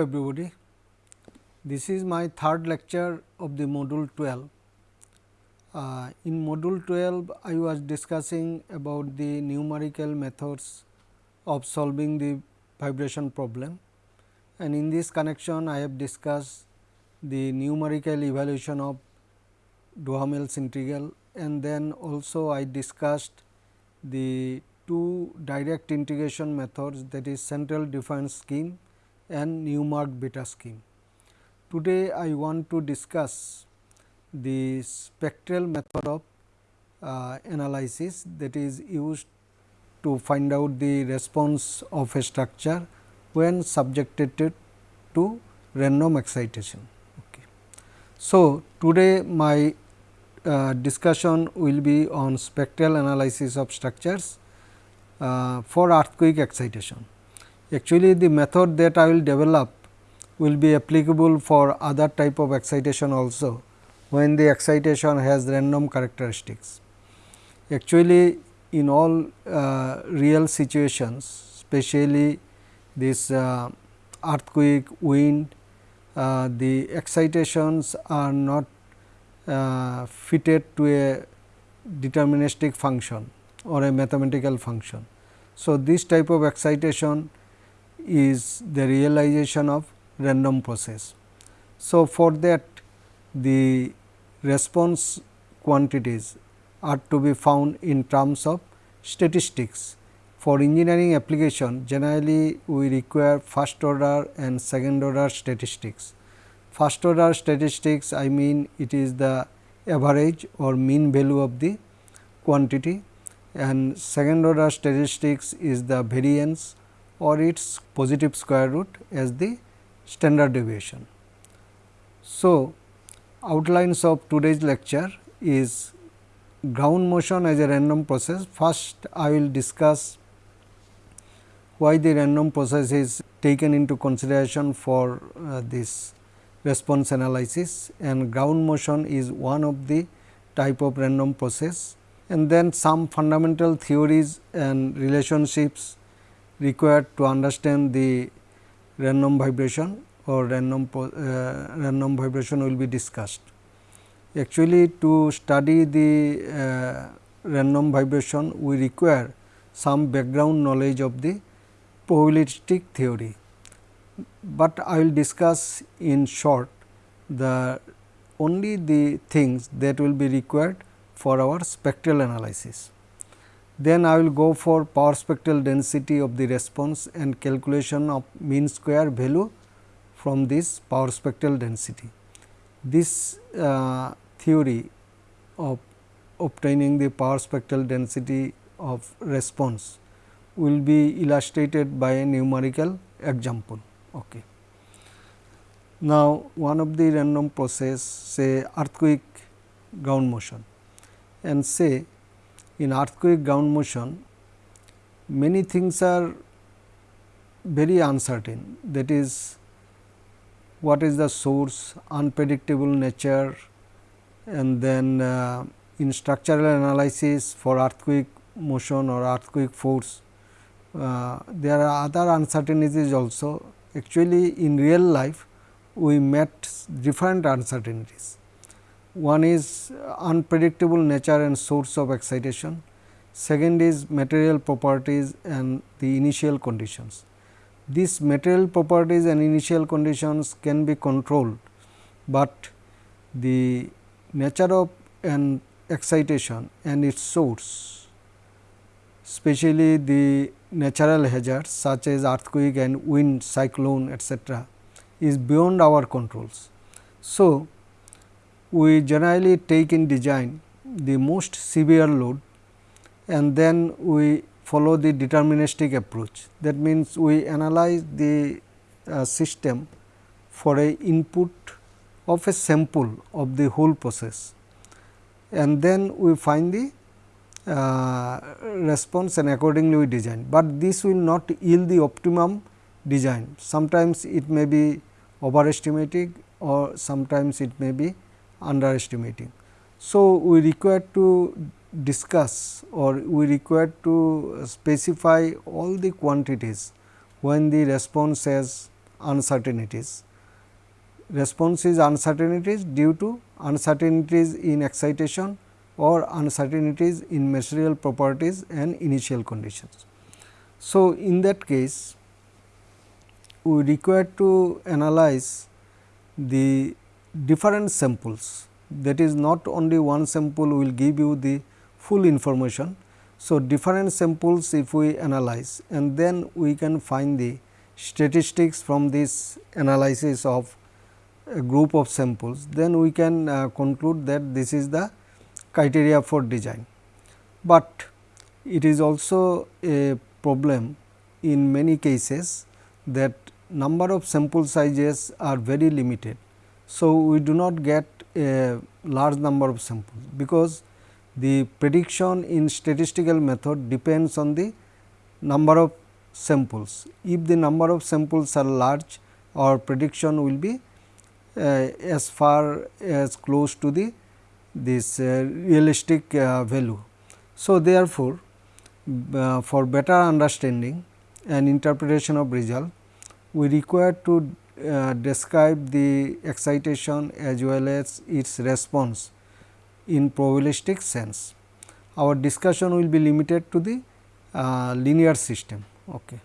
Everybody. This is my third lecture of the module 12. Uh, in module 12, I was discussing about the numerical methods of solving the vibration problem and in this connection I have discussed the numerical evaluation of Duhamel's integral and then also I discussed the two direct integration methods that is central difference scheme and Newmark beta scheme. Today, I want to discuss the spectral method of uh, analysis that is used to find out the response of a structure when subjected to random excitation. Okay. So, today my uh, discussion will be on spectral analysis of structures uh, for earthquake excitation. Actually, the method that I will develop will be applicable for other type of excitation also when the excitation has random characteristics. Actually, in all uh, real situations, especially this uh, earthquake, wind, uh, the excitations are not uh, fitted to a deterministic function or a mathematical function. So, this type of excitation is the realization of random process. So, for that the response quantities are to be found in terms of statistics. For engineering application generally we require first order and second order statistics. First order statistics I mean it is the average or mean value of the quantity and second order statistics is the variance or its positive square root as the standard deviation. So, outlines of today's lecture is ground motion as a random process. First, I will discuss why the random process is taken into consideration for uh, this response analysis and ground motion is one of the type of random process and then some fundamental theories and relationships required to understand the random vibration or random uh, random vibration will be discussed. Actually, to study the uh, random vibration, we require some background knowledge of the probabilistic theory, but I will discuss in short the only the things that will be required for our spectral analysis. Then I will go for power spectral density of the response and calculation of mean square value from this power spectral density. This uh, theory of obtaining the power spectral density of response will be illustrated by a numerical example. Okay. Now, one of the random process say earthquake ground motion and say in earthquake ground motion many things are very uncertain. That is what is the source unpredictable nature and then uh, in structural analysis for earthquake motion or earthquake force uh, there are other uncertainties also. Actually in real life we met different uncertainties one is unpredictable nature and source of excitation, second is material properties and the initial conditions. These material properties and initial conditions can be controlled, but the nature of an excitation and its source, especially the natural hazards such as earthquake and wind, cyclone etc., is beyond our controls. So, we generally take in design the most severe load and then we follow the deterministic approach. That means, we analyze the uh, system for a input of a sample of the whole process and then we find the uh, response and accordingly we design, but this will not yield the optimum design. Sometimes it may be overestimating or sometimes it may be underestimating. So, we require to discuss or we require to specify all the quantities when the response has uncertainties. Response is uncertainties due to uncertainties in excitation or uncertainties in material properties and initial conditions. So, in that case we require to analyze the different samples that is not only one sample will give you the full information. So, different samples if we analyze and then we can find the statistics from this analysis of a group of samples, then we can uh, conclude that this is the criteria for design. But it is also a problem in many cases that number of sample sizes are very limited. So, we do not get a large number of samples, because the prediction in statistical method depends on the number of samples. If the number of samples are large, our prediction will be uh, as far as close to the this uh, realistic uh, value. So, therefore, uh, for better understanding and interpretation of result, we require to uh, describe the excitation as well as its response in probabilistic sense. Our discussion will be limited to the uh, linear system. Okay.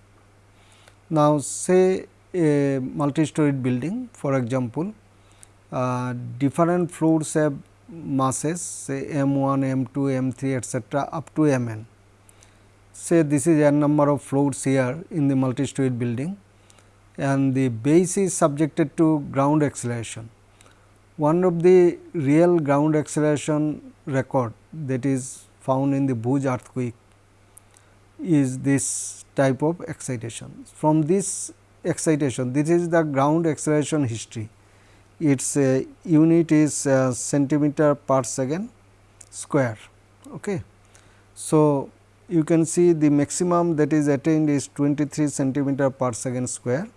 Now, say a multi-storied building for example, uh, different floors have masses say m 1, m 2, m 3 etcetera up to m n. Say this is n number of floors here in the multi-storied building and the base is subjected to ground acceleration. One of the real ground acceleration record that is found in the Bhuj earthquake is this type of excitation. From this excitation, this is the ground acceleration history. Its uh, unit is uh, centimeter per second square. Okay. So, you can see the maximum that is attained is 23 centimeter per second square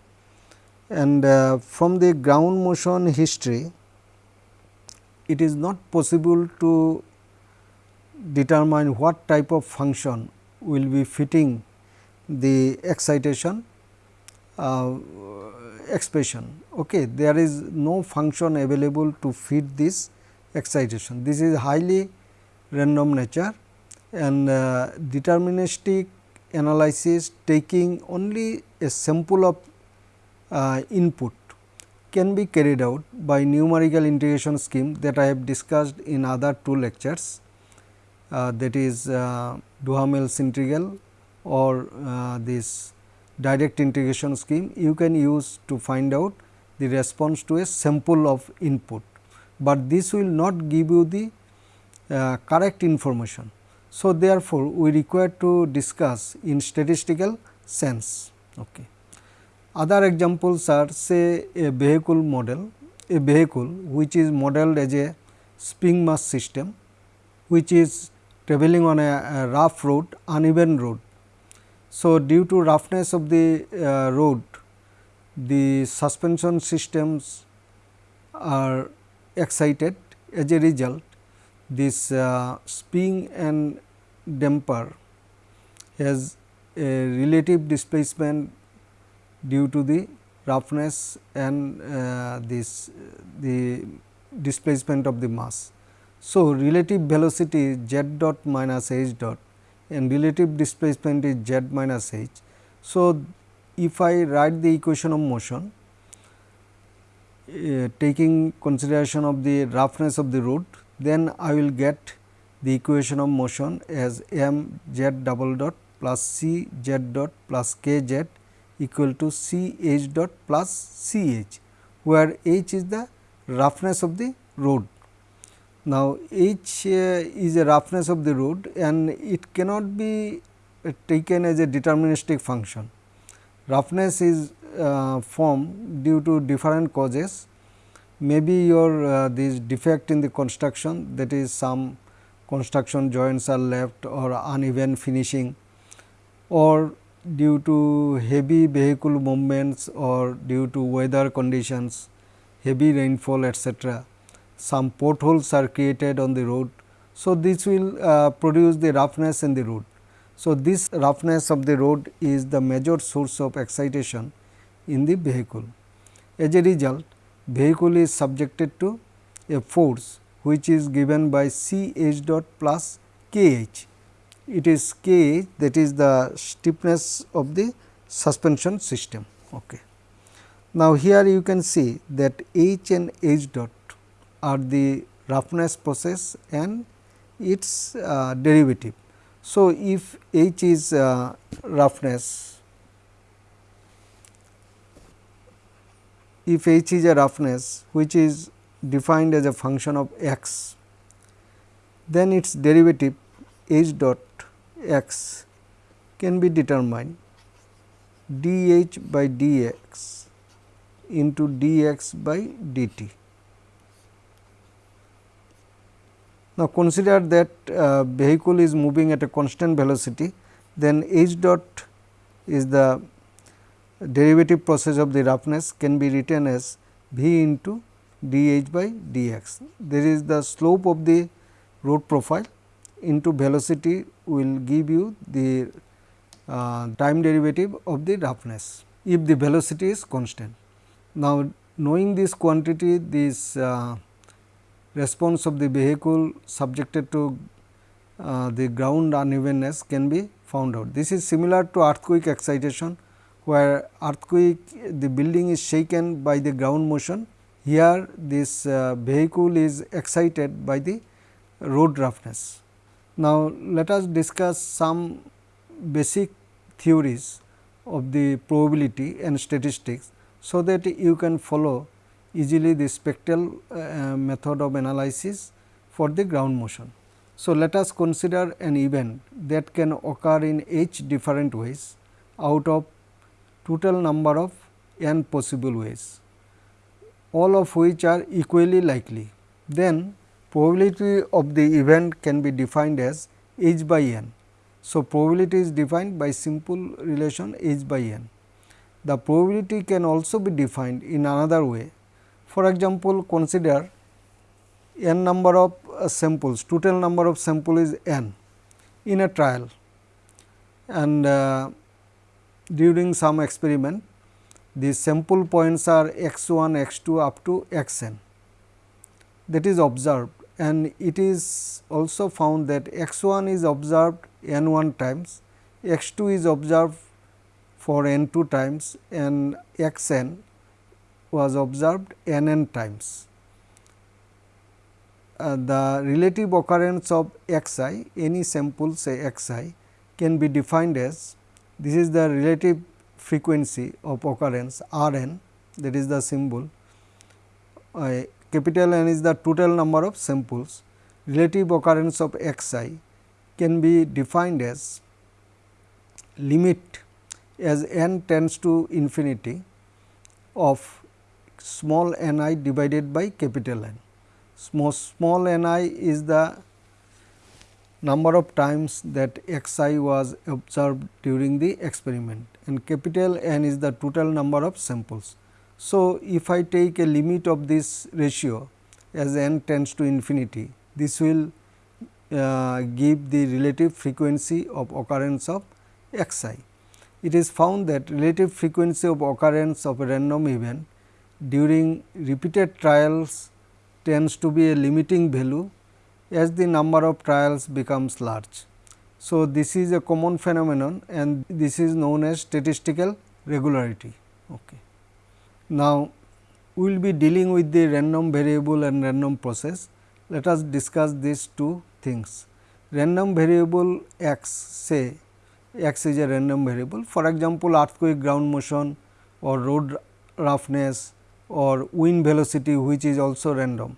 and uh, from the ground motion history it is not possible to determine what type of function will be fitting the excitation uh, expression. Okay. There is no function available to fit this excitation. This is highly random nature and uh, deterministic analysis taking only a sample of uh, input can be carried out by numerical integration scheme that I have discussed in other two lectures uh, that is uh, Duhamel's integral or uh, this direct integration scheme you can use to find out the response to a sample of input, but this will not give you the uh, correct information. So, therefore, we require to discuss in statistical sense. Okay. Other examples are say a vehicle model, a vehicle which is modeled as a spring mass system, which is travelling on a, a rough road, uneven road. So, due to roughness of the uh, road, the suspension systems are excited as a result this uh, spring and damper has a relative displacement due to the roughness and uh, this the displacement of the mass. So, relative velocity is z dot minus h dot and relative displacement is z minus h. So, if I write the equation of motion uh, taking consideration of the roughness of the road, then I will get the equation of motion as m z double dot plus c z dot plus k z equal to C h dot plus C h, where h is the roughness of the road. Now, h uh, is a roughness of the road and it cannot be uh, taken as a deterministic function. Roughness is uh, formed due to different causes, maybe your uh, this defect in the construction that is some construction joints are left or uneven finishing or due to heavy vehicle movements or due to weather conditions, heavy rainfall etc. Some potholes are created on the road. So, this will uh, produce the roughness in the road. So, this roughness of the road is the major source of excitation in the vehicle. As a result, vehicle is subjected to a force which is given by C h dot plus K h. It is K that is the stiffness of the suspension system. Okay. Now, here you can see that h and h dot are the roughness process and its uh, derivative. So, if h is uh, roughness, if h is a roughness which is defined as a function of x, then its derivative h dot x can be determined dh by dx into dx by dt. Now, consider that uh, vehicle is moving at a constant velocity, then h dot is the derivative process of the roughness can be written as v into dh by dx. There is the slope of the road profile into velocity will give you the uh, time derivative of the roughness if the velocity is constant. Now, knowing this quantity this uh, response of the vehicle subjected to uh, the ground unevenness can be found out. This is similar to earthquake excitation where earthquake the building is shaken by the ground motion. Here this uh, vehicle is excited by the road roughness. Now, let us discuss some basic theories of the probability and statistics so that you can follow easily the spectral uh, method of analysis for the ground motion. So, let us consider an event that can occur in h different ways out of total number of n possible ways, all of which are equally likely. Then probability of the event can be defined as h by n. So, probability is defined by simple relation h by n. The probability can also be defined in another way. For example, consider n number of uh, samples, total number of sample is n in a trial and uh, during some experiment the sample points are x 1, x 2 up to x n that is observed and it is also found that x 1 is observed n 1 times, x 2 is observed for n 2 times and x n was observed n n times. Uh, the relative occurrence of x i any sample say x i can be defined as this is the relative frequency of occurrence r n that is the symbol uh, capital N is the total number of samples relative occurrence of x i can be defined as limit as n tends to infinity of small n i divided by capital N. Small, small n i is the number of times that x i was observed during the experiment and capital N is the total number of samples. So, if I take a limit of this ratio as n tends to infinity, this will uh, give the relative frequency of occurrence of x i it is found that relative frequency of occurrence of a random event during repeated trials tends to be a limiting value as the number of trials becomes large. So, this is a common phenomenon and this is known as statistical regularity. Okay. Now, we will be dealing with the random variable and random process. Let us discuss these two things. Random variable x say x is a random variable. For example, earthquake ground motion or road roughness or wind velocity which is also random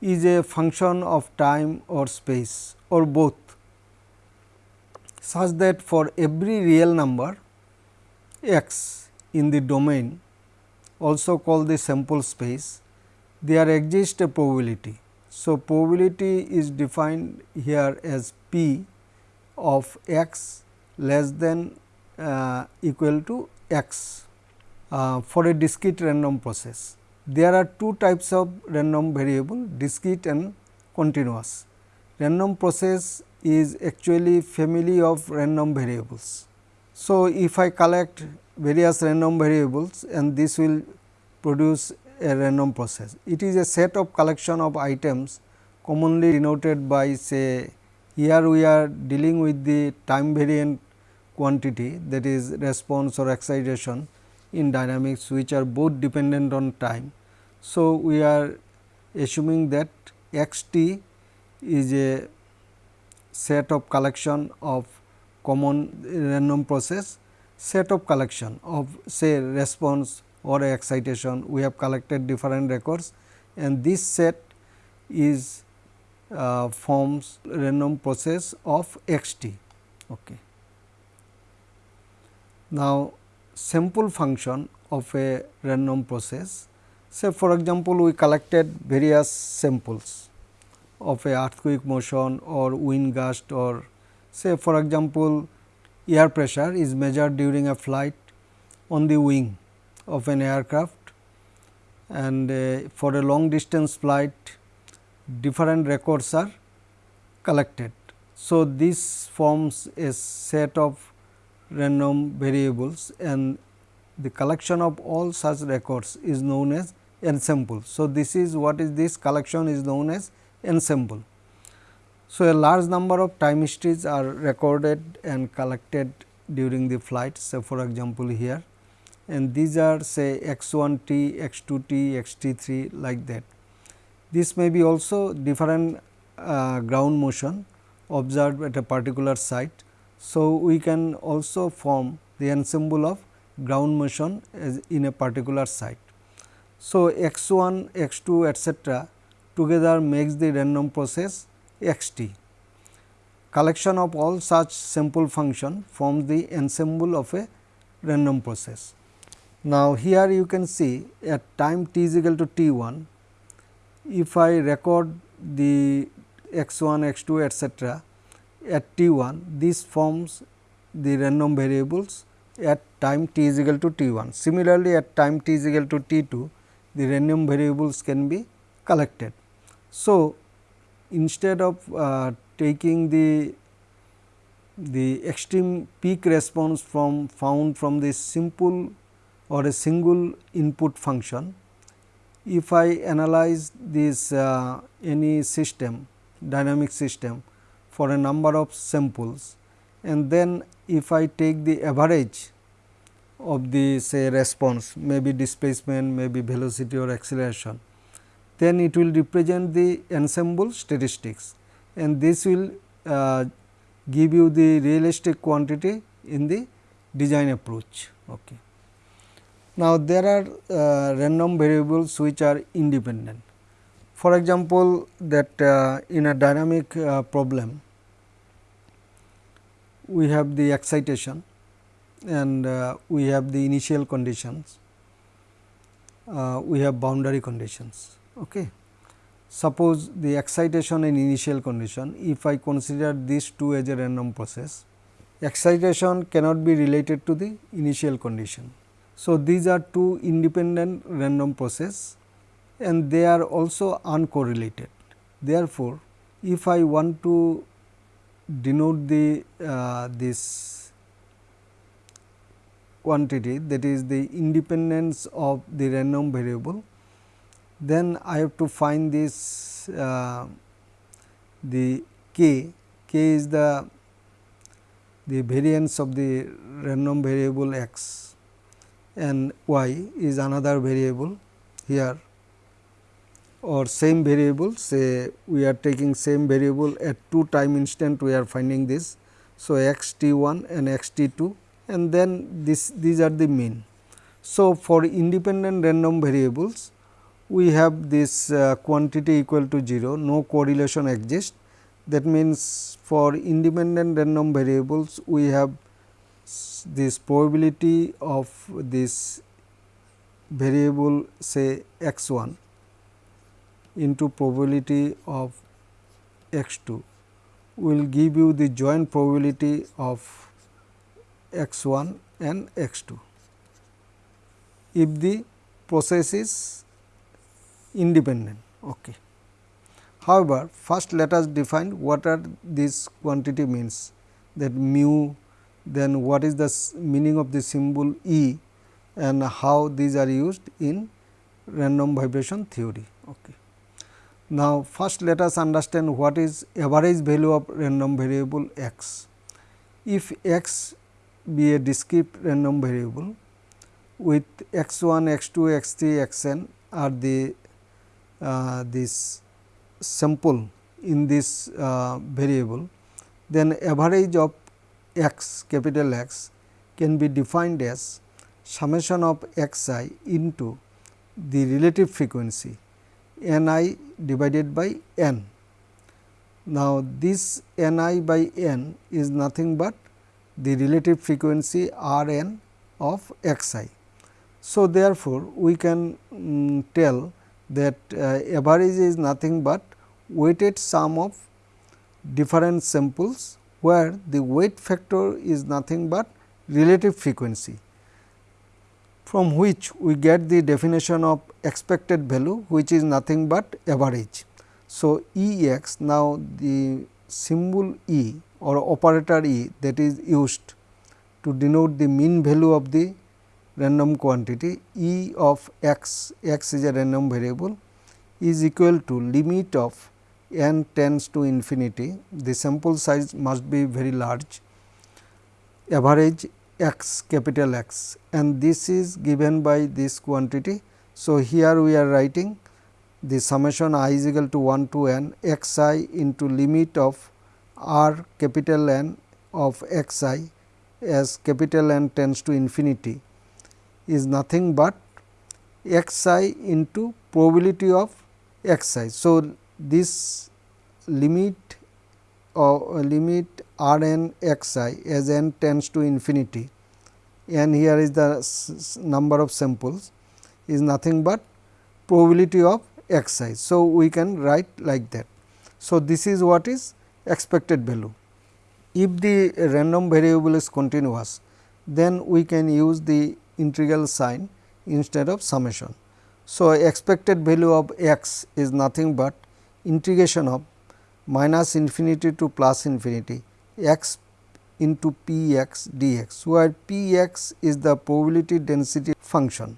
is a function of time or space or both such that for every real number x in the domain also called the sample space there exists a probability. So, probability is defined here as p of x less than uh, equal to x uh, for a discrete random process. There are two types of random variable discrete and continuous. Random process is actually family of random variables. So, if I collect various random variables and this will produce a random process. It is a set of collection of items commonly denoted by say here we are dealing with the time variant quantity that is response or excitation in dynamics which are both dependent on time. So, we are assuming that x t is a set of collection of common random process set of collection of say response or excitation we have collected different records and this set is uh, forms random process of x t. Okay. Now, sample function of a random process say for example, we collected various samples of a earthquake motion or wind gust or say for example, air pressure is measured during a flight on the wing of an aircraft and uh, for a long distance flight different records are collected. So, this forms a set of random variables and the collection of all such records is known as ensemble. So, this is what is this collection is known as ensemble. So, a large number of time histories are recorded and collected during the flight. So, for example, here and these are say x 1 t, x 2 t, x t 3 like that. This may be also different uh, ground motion observed at a particular site. So, we can also form the ensemble of ground motion as in a particular site. So, x 1, x 2 etcetera together makes the random process x t. Collection of all such simple function forms the ensemble of a random process. Now, here you can see at time t is equal to t 1, if I record the x 1, x 2 etcetera at t 1, this forms the random variables at time t is equal to t 1. Similarly, at time t is equal to t 2, the random variables can be collected. So, instead of uh, taking the the extreme peak response from found from this simple or a single input function. If I analyze this uh, any system dynamic system for a number of samples and then if I take the average of the say response maybe displacement maybe velocity or acceleration then it will represent the ensemble statistics and this will uh, give you the realistic quantity in the design approach. Okay. Now, there are uh, random variables which are independent. For example, that uh, in a dynamic uh, problem, we have the excitation and uh, we have the initial conditions, uh, we have boundary conditions. Okay. Suppose the excitation and initial condition, if I consider these two as a random process, excitation cannot be related to the initial condition. So, these are two independent random process and they are also uncorrelated. Therefore, if I want to denote the uh, this quantity that is the independence of the random variable then I have to find this uh, the k, k is the the variance of the random variable x and y is another variable here or same variable say we are taking same variable at two time instant we are finding this. So, x t 1 and x t 2 and then this these are the mean. So, for independent random variables we have this uh, quantity equal to 0, no correlation exists. That means, for independent random variables, we have this probability of this variable say x 1 into probability of x 2 will give you the joint probability of x 1 and x 2. If the process is independent. Okay. However, first let us define what are these quantity means that mu then what is the meaning of the symbol E and how these are used in random vibration theory. Okay. Now, first let us understand what is average value of random variable x. If x be a discrete random variable with x 1, x 2, x 3, x n are the this sample in this uh, variable, then average of x capital X can be defined as summation of x i into the relative frequency n i divided by n. Now, this n i by n is nothing but the relative frequency r n of x i. So, therefore, we can um, tell that uh, average is nothing but weighted sum of different samples, where the weight factor is nothing but relative frequency from which we get the definition of expected value which is nothing but average. So, E x now the symbol E or operator E that is used to denote the mean value of the random quantity E of x, x is a random variable is equal to limit of n tends to infinity, the sample size must be very large, average x capital X. And this is given by this quantity. So, here we are writing the summation i is equal to 1 to n x i into limit of r capital N of x i as capital N tends to infinity is nothing but x i into probability of x i. So, this limit or uh, limit r n x i as n tends to infinity and here is the number of samples is nothing but probability of x i. So, we can write like that. So, this is what is expected value. If the random variable is continuous, then we can use the integral sign instead of summation. So, expected value of x is nothing but integration of minus infinity to plus infinity x into p x dx, where p x is the probability density function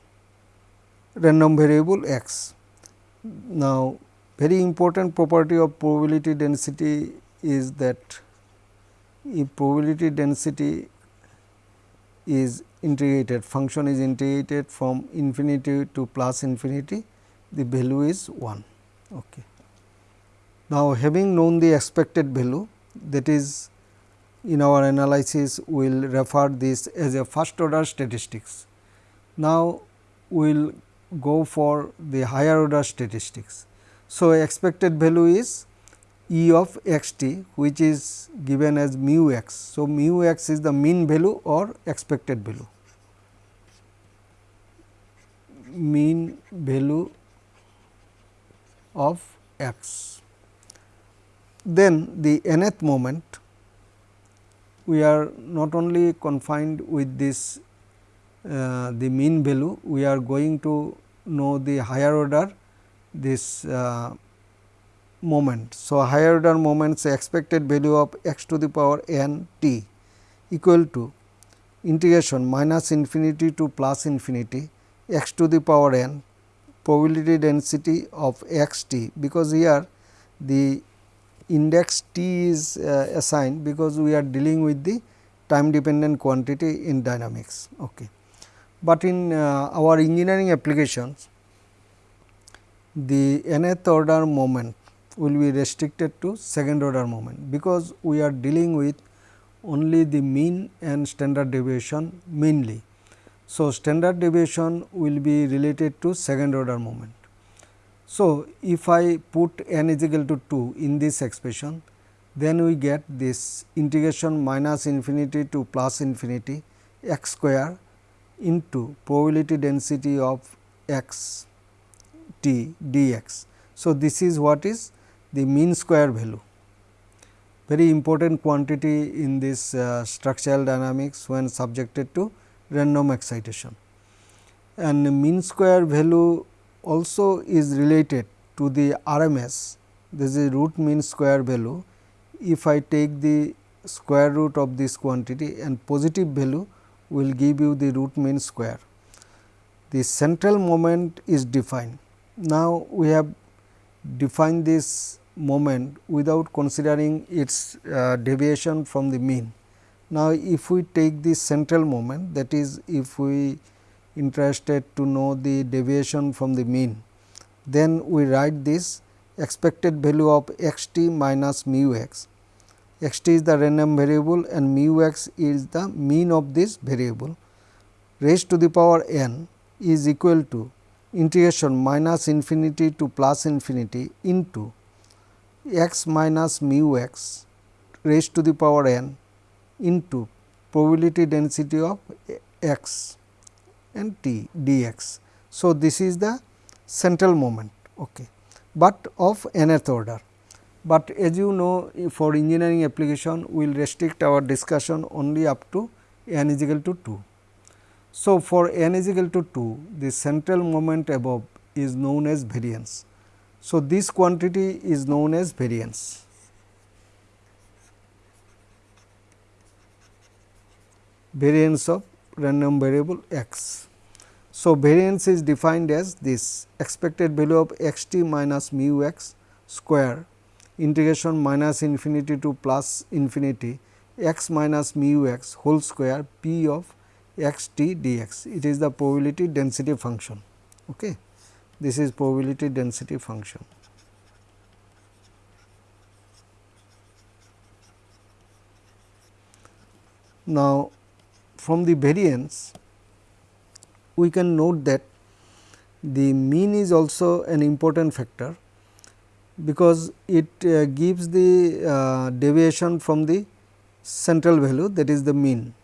random variable x. Now, very important property of probability density is that if probability density is integrated function is integrated from infinity to plus infinity the value is 1. Okay. Now, having known the expected value that is in our analysis we will refer this as a first order statistics. Now, we will go for the higher order statistics. So, expected value is E of x t which is given as mu x. So, mu x is the mean value or expected value. mean value of x. Then the nth moment we are not only confined with this uh, the mean value, we are going to know the higher order this uh, moment. So, higher order moments expected value of x to the power n t equal to integration minus infinity to plus infinity x to the power n probability density of x t, because here the index t is uh, assigned because we are dealing with the time dependent quantity in dynamics. Okay. But in uh, our engineering applications, the nth order moment will be restricted to second order moment, because we are dealing with only the mean and standard deviation mainly. So, standard deviation will be related to second order moment. So, if I put n is equal to 2 in this expression, then we get this integration minus infinity to plus infinity x square into probability density of x t dx. So, this is what is the mean square value very important quantity in this uh, structural dynamics when subjected to random excitation. And mean square value also is related to the RMS this is root mean square value. If I take the square root of this quantity and positive value will give you the root mean square. The central moment is defined. Now, we have defined this moment without considering its uh, deviation from the mean. Now, if we take the central moment that is if we interested to know the deviation from the mean, then we write this expected value of x t minus mu x. x t is the random variable and mu x is the mean of this variable raised to the power n is equal to integration minus infinity to plus infinity into x minus mu x raised to the power n into probability density of x and t dx. So, this is the central moment, okay, but of nth order. But as you know for engineering application we will restrict our discussion only up to n is equal to 2. So, for n is equal to 2 the central moment above is known as variance. So, this quantity is known as variance. variance of random variable x. So, variance is defined as this expected value of x t minus mu x square integration minus infinity to plus infinity x minus mu x whole square p of x t dx. It is the probability density function. Okay. This is probability density function. Now, from the variance we can note that the mean is also an important factor because it uh, gives the uh, deviation from the central value that is the mean.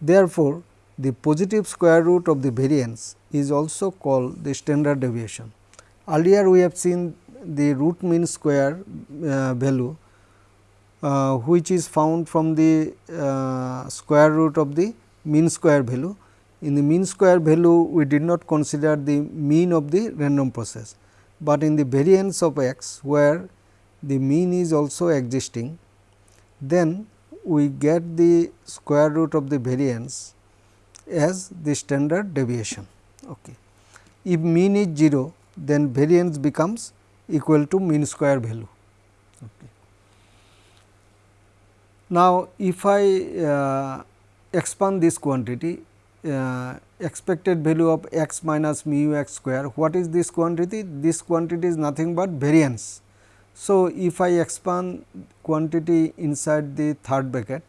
Therefore, the positive square root of the variance is also called the standard deviation. Earlier we have seen the root mean square uh, value uh, which is found from the uh, square root of the mean square value. In the mean square value we did not consider the mean of the random process, but in the variance of x where the mean is also existing then we get the square root of the variance as the standard deviation. Okay. If mean is 0 then variance becomes equal to mean square value. Okay. Now, if I uh, expand this quantity uh, expected value of x minus mu x square, what is this quantity? This quantity is nothing but variance. So, if I expand quantity inside the third bracket,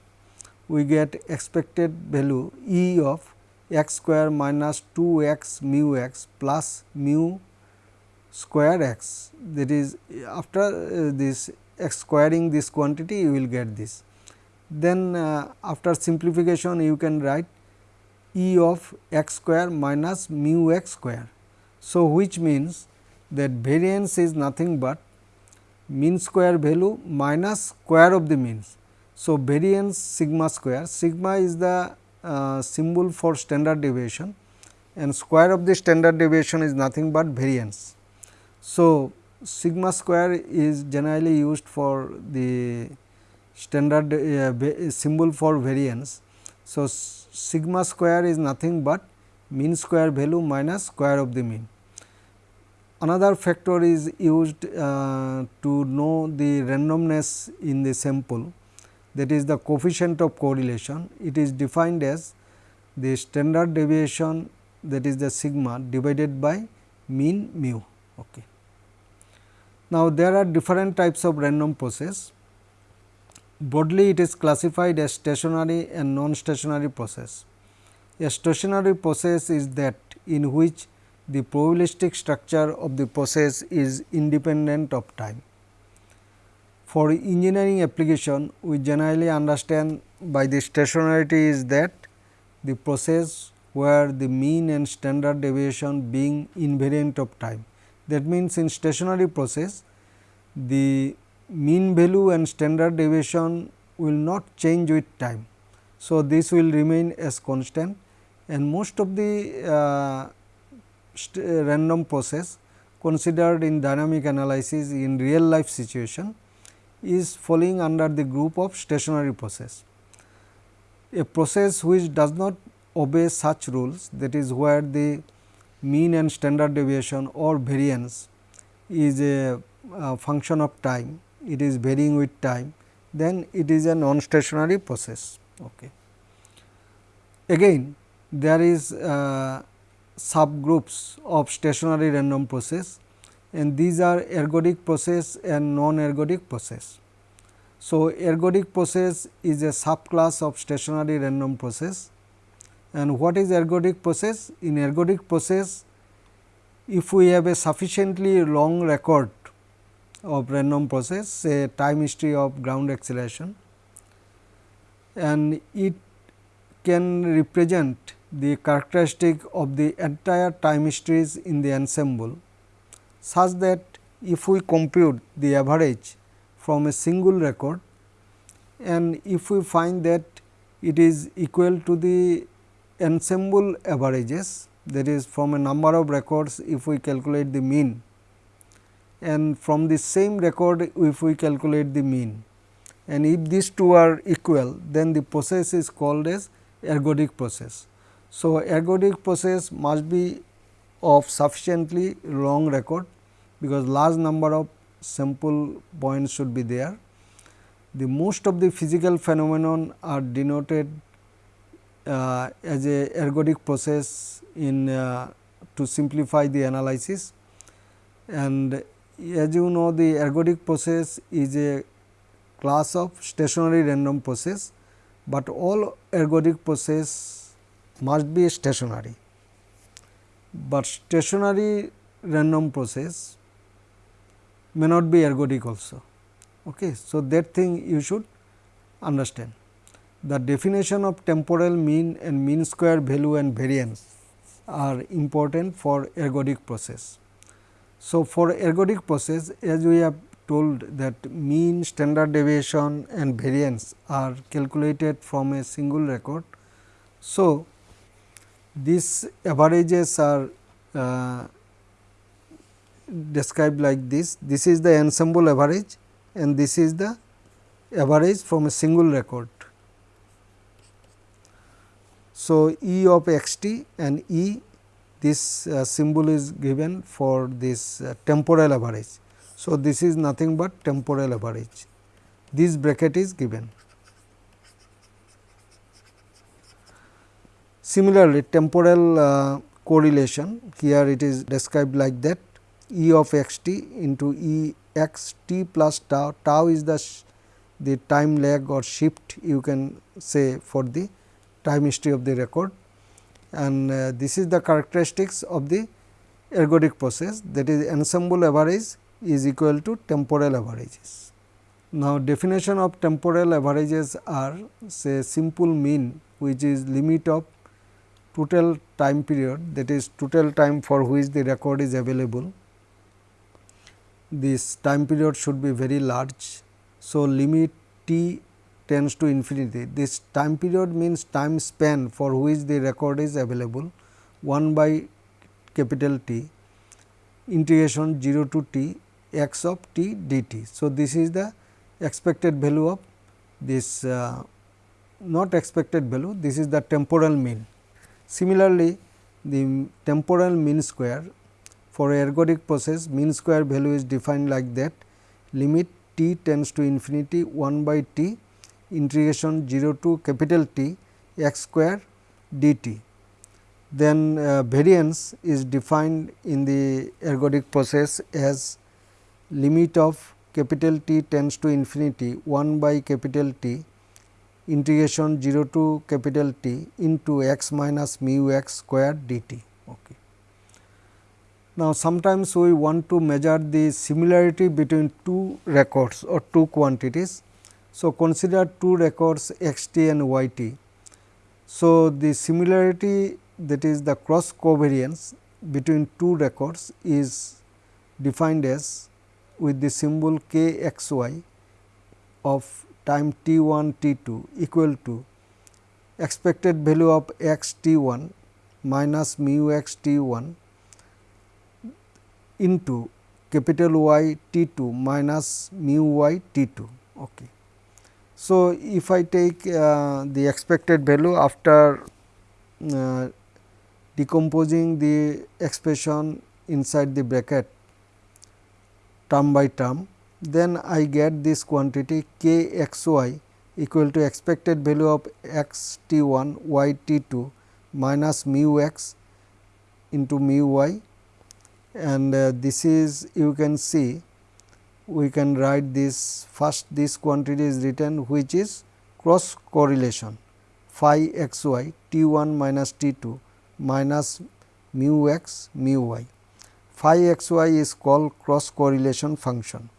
we get expected value E of x square minus 2 x mu x plus mu square x that is after uh, this x squaring this quantity you will get this. Then uh, after simplification you can write E of x square minus mu x square. So, which means that variance is nothing but mean square value minus square of the means. So, variance sigma square, sigma is the uh, symbol for standard deviation and square of the standard deviation is nothing but variance. So, sigma square is generally used for the standard uh, symbol for variance. So, sigma square is nothing but mean square value minus square of the mean. Another factor is used uh, to know the randomness in the sample that is the coefficient of correlation. It is defined as the standard deviation that is the sigma divided by mean mu. Okay. Now, there are different types of random process. Broadly it is classified as stationary and non-stationary process. A stationary process is that in which the probabilistic structure of the process is independent of time. For engineering application, we generally understand by the stationarity is that the process where the mean and standard deviation being invariant of time. That means, in stationary process the mean value and standard deviation will not change with time. So, this will remain as constant and most of the uh, random process considered in dynamic analysis in real life situation is falling under the group of stationary process. A process which does not obey such rules that is where the mean and standard deviation or variance is a, a function of time, it is varying with time, then it is a non-stationary process. Okay. Again there is uh, subgroups of stationary random process and these are ergodic process and non-ergodic process. So, ergodic process is a subclass of stationary random process and what is ergodic process? In ergodic process, if we have a sufficiently long record of random process say time history of ground acceleration and it can represent the characteristic of the entire time histories in the ensemble such that if we compute the average from a single record and if we find that it is equal to the ensemble averages that is from a number of records if we calculate the mean and from the same record if we calculate the mean and if these two are equal then the process is called as ergodic process. So, ergodic process must be of sufficiently long record because large number of sample points should be there. The most of the physical phenomenon are denoted uh, as a ergodic process in uh, to simplify the analysis and as you know the ergodic process is a class of stationary random process, but all ergodic process must be stationary, but stationary random process may not be ergodic also. Okay. So, that thing you should understand. The definition of temporal mean and mean square value and variance are important for ergodic process. So, for ergodic process as we have told that mean, standard deviation and variance are calculated from a single record. So, these averages are uh, described like this. This is the ensemble average and this is the average from a single record. So, E of x t and E this uh, symbol is given for this uh, temporal average. So, this is nothing but temporal average this bracket is given. Similarly, temporal uh, correlation here it is described like that E of x t into E x t plus tau, tau is the, the time lag or shift you can say for the time history of the record. And uh, this is the characteristics of the ergodic process. That is ensemble average is equal to temporal averages. Now, definition of temporal averages are say simple mean which is limit of total time period that is total time for which the record is available this time period should be very large. So, limit t tends to infinity. This time period means time span for which the record is available 1 by capital T integration 0 to t x of t dt. So, this is the expected value of this uh, not expected value this is the temporal mean. Similarly, the temporal mean square for ergodic process mean square value is defined like that limit t tends to infinity 1 by t integration 0 to capital T x square dt. Then uh, variance is defined in the ergodic process as limit of capital T tends to infinity 1 by capital T integration 0 to capital T into x minus mu x square dt. Okay. Now, sometimes we want to measure the similarity between two records or two quantities. So, consider two records x t and y t. So, the similarity that is the cross covariance between two records is defined as with the symbol k x y of time t 1 t 2 equal to expected value of x t 1 minus mu x t 1 into capital Y T 2 minus mu y T 2. Okay. So, if I take uh, the expected value after uh, decomposing the expression inside the bracket term by term, then I get this quantity k x y equal to expected value of x t 1 y t 2 minus mu x into mu y and uh, this is you can see we can write this first this quantity is written which is cross correlation phi x y t 1 minus t 2 minus mu x mu y. Phi x y is called cross correlation function.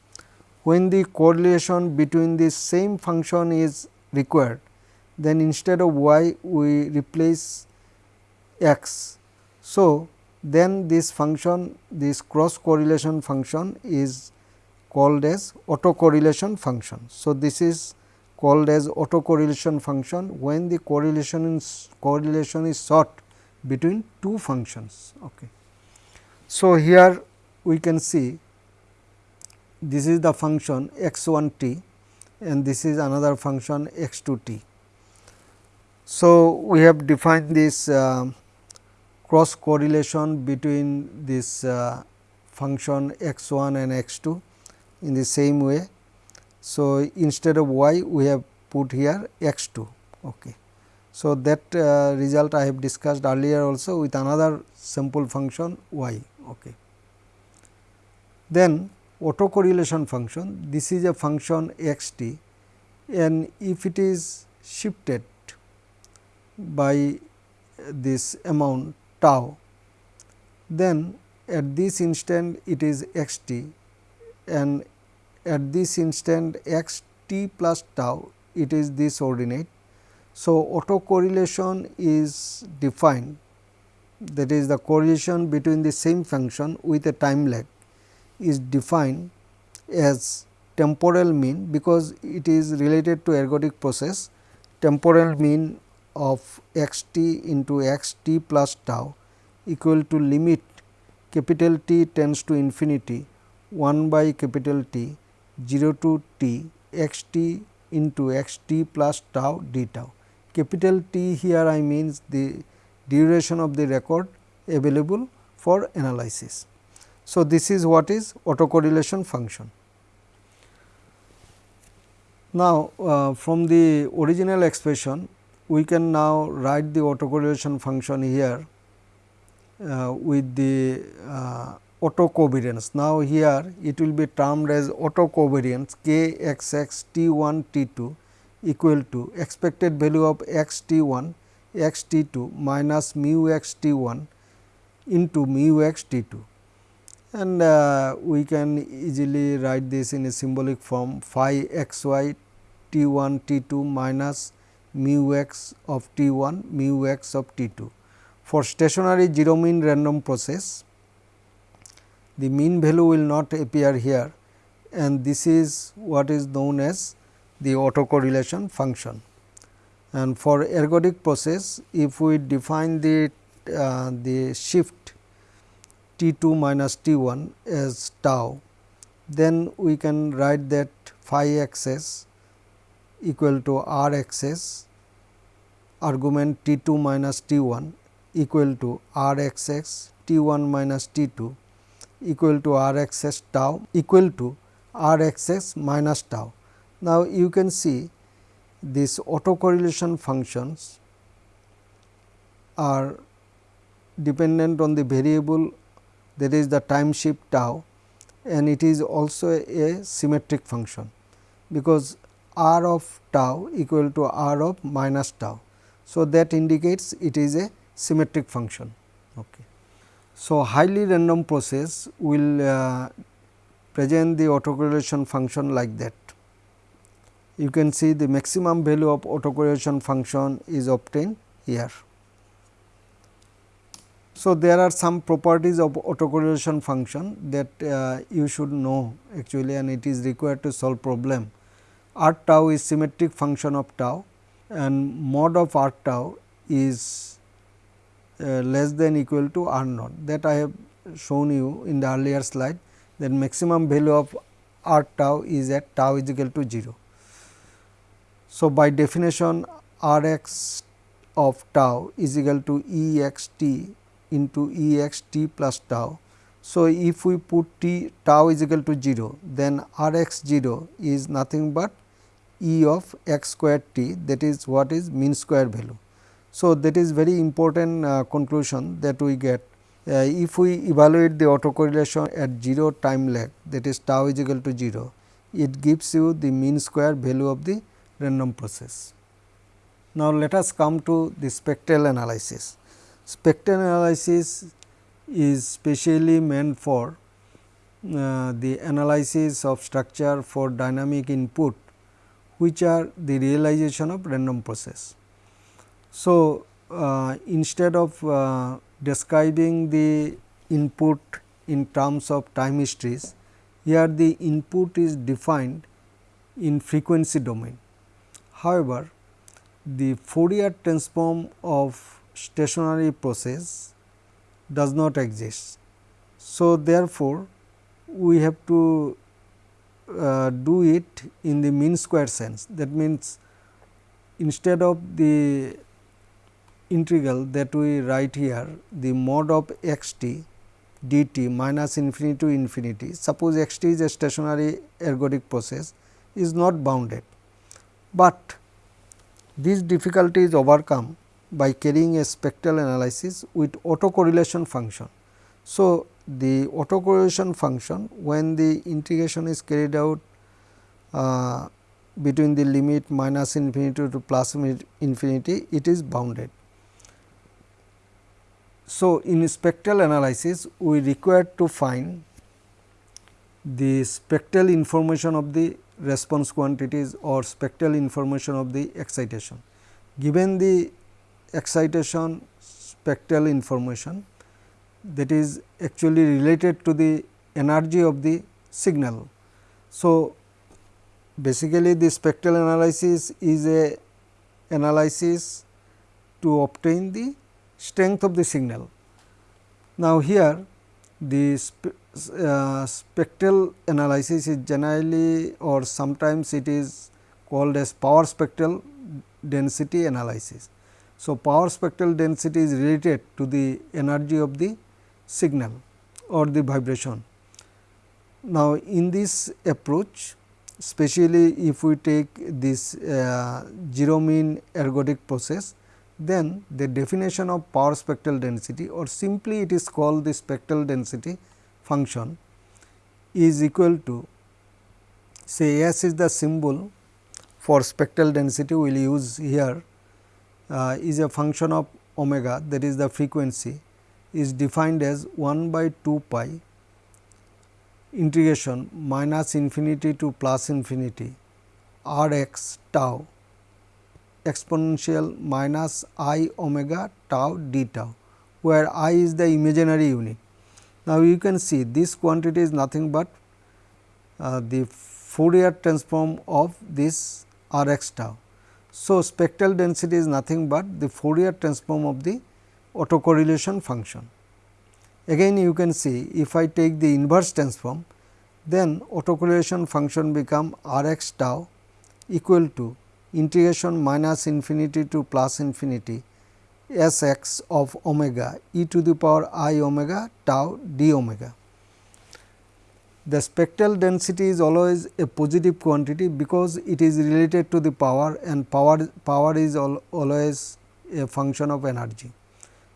When the correlation between the same function is required, then instead of y we replace x. So, then this function this cross correlation function is called as autocorrelation function. So, this is called as autocorrelation function when the correlation is correlation is sought between two functions. Okay. So, here we can see this is the function x 1 t and this is another function x 2 t. So, we have defined this uh, cross correlation between this uh, function x 1 and x 2 in the same way. So, instead of y we have put here x 2. Okay. So, that uh, result I have discussed earlier also with another simple function y. Okay. Then autocorrelation function this is a function x t and if it is shifted by this amount tau, then at this instant it is x t and at this instant x t plus tau it is this ordinate. So, autocorrelation is defined that is the correlation between the same function with a time lag is defined as temporal mean because it is related to ergodic process temporal mean of x t into x t plus tau equal to limit capital T tends to infinity 1 by capital T 0 to t x t into x t plus tau d tau. Capital T here I means the duration of the record available for analysis. So, this is what is autocorrelation function. Now, uh, from the original expression we can now write the autocorrelation function here uh, with the uh, autocovariance. Now, here it will be termed as autocovariance k x x t 1 t 2 equal to expected value of x t 1 x t 2 minus mu x t 1 into mu x t 2 and uh, we can easily write this in a symbolic form phi x y t 1 t 2 minus mu x of t 1 mu x of t 2. For stationary zero mean random process, the mean value will not appear here and this is what is known as the autocorrelation function. And for ergodic process, if we define the, uh, the shift t 2 minus t 1 as tau, then we can write that phi x s equal to r argument t 2 minus t 1 equal to r t 1 minus t 2 equal to r x s tau equal to r minus tau. Now, you can see these autocorrelation functions are dependent on the variable that is the time shift tau and it is also a symmetric function because r of tau equal to r of minus tau. So, that indicates it is a symmetric function. Okay. So, highly random process will uh, present the autocorrelation function like that. You can see the maximum value of autocorrelation function is obtained here. So, there are some properties of autocorrelation function that uh, you should know actually and it is required to solve problem r tau is symmetric function of tau and mod of r tau is uh, less than equal to r naught that I have shown you in the earlier slide then maximum value of r tau is at tau is equal to 0. So, by definition r x of tau is equal to E x t into E x t plus tau. So, if we put t tau is equal to 0, then r x 0 is nothing but E of x square t that is what is mean square value. So, that is very important uh, conclusion that we get uh, if we evaluate the autocorrelation at 0 time lag that is tau is equal to 0, it gives you the mean square value of the random process. Now, let us come to the spectral analysis. Spectral analysis is specially meant for uh, the analysis of structure for dynamic input which are the realization of random process. So, uh, instead of uh, describing the input in terms of time histories, here the input is defined in frequency domain. However, the Fourier transform of stationary process does not exist. So, therefore, we have to uh, do it in the mean square sense that means instead of the integral that we write here the mod of x t dt minus infinity to infinity suppose x t is a stationary ergodic process is not bounded, but this difficulty is overcome by carrying a spectral analysis with autocorrelation function. So, the autocorrelation function when the integration is carried out uh, between the limit minus infinity to plus infinity it is bounded. So, in spectral analysis we require to find the spectral information of the response quantities or spectral information of the excitation. Given the excitation spectral information that is actually related to the energy of the signal. So, basically the spectral analysis is a analysis to obtain the strength of the signal. Now, here the spe uh, spectral analysis is generally or sometimes it is called as power spectral density analysis. So, power spectral density is related to the energy of the signal or the vibration. Now, in this approach especially if we take this uh, zero mean ergodic process, then the definition of power spectral density or simply it is called the spectral density function is equal to say S is the symbol for spectral density we will use here uh, is a function of omega that is the frequency is defined as 1 by 2 pi integration minus infinity to plus infinity r x tau exponential minus i omega tau d tau, where i is the imaginary unit. Now, you can see this quantity is nothing but uh, the Fourier transform of this r x tau. So, spectral density is nothing but the Fourier transform of the autocorrelation function. Again you can see if I take the inverse transform then autocorrelation function become r x tau equal to integration minus infinity to plus infinity s x of omega e to the power i omega tau d omega. The spectral density is always a positive quantity because it is related to the power and power power is al always a function of energy.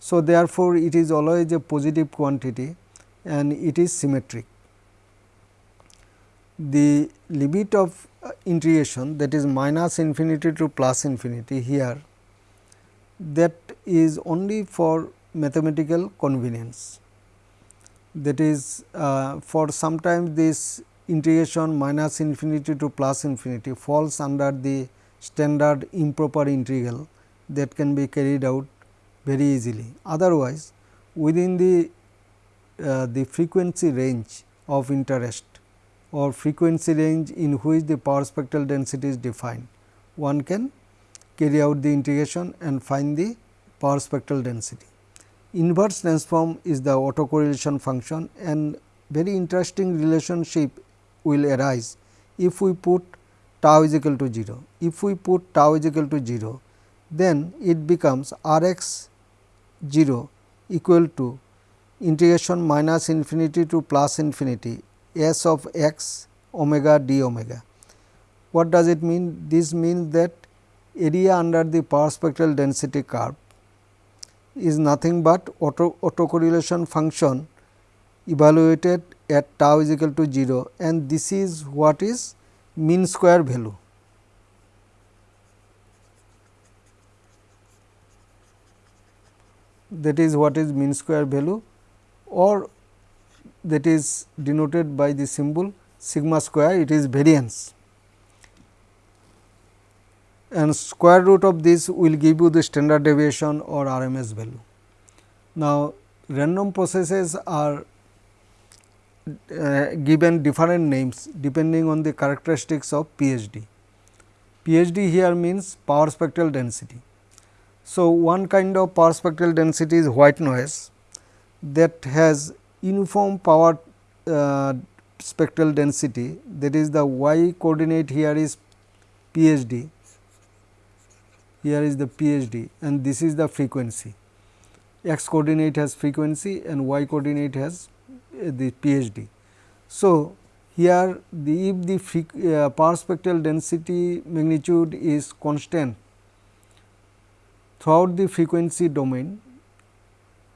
So, therefore, it is always a positive quantity and it is symmetric. The limit of uh, integration that is minus infinity to plus infinity here that is only for mathematical convenience that is uh, for sometimes this integration minus infinity to plus infinity falls under the standard improper integral that can be carried out very easily. Otherwise, within the uh, the frequency range of interest or frequency range in which the power spectral density is defined, one can carry out the integration and find the power spectral density. Inverse transform is the autocorrelation function and very interesting relationship will arise if we put tau is equal to 0. If we put tau is equal to 0, then it becomes r x 0 equal to integration minus infinity to plus infinity s of x omega d omega. What does it mean? This means that area under the power spectral density curve is nothing but auto autocorrelation function evaluated at tau is equal to 0 and this is what is mean square value. That is what is mean square value or that is denoted by the symbol sigma square it is variance and square root of this will give you the standard deviation or RMS value. Now, random processes are uh, given different names depending on the characteristics of PSD. PSD here means power spectral density. So, one kind of power spectral density is white noise that has uniform power uh, spectral density that is the y coordinate here is PSD here is the PSD and this is the frequency. X coordinate has frequency and y coordinate has uh, the PSD. So, here the if the uh, power spectral density magnitude is constant throughout the frequency domain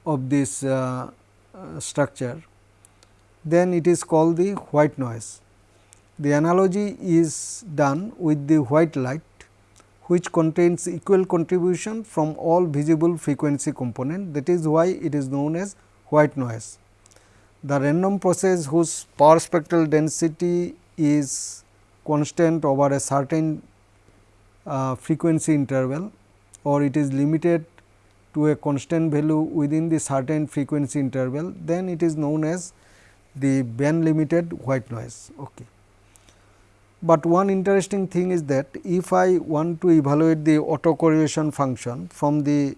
of this uh, uh, structure, then it is called the white noise. The analogy is done with the white light which contains equal contribution from all visible frequency component that is why it is known as white noise. The random process whose power spectral density is constant over a certain uh, frequency interval or it is limited to a constant value within the certain frequency interval, then it is known as the band limited white noise. Okay. But one interesting thing is that if I want to evaluate the autocorrelation function from the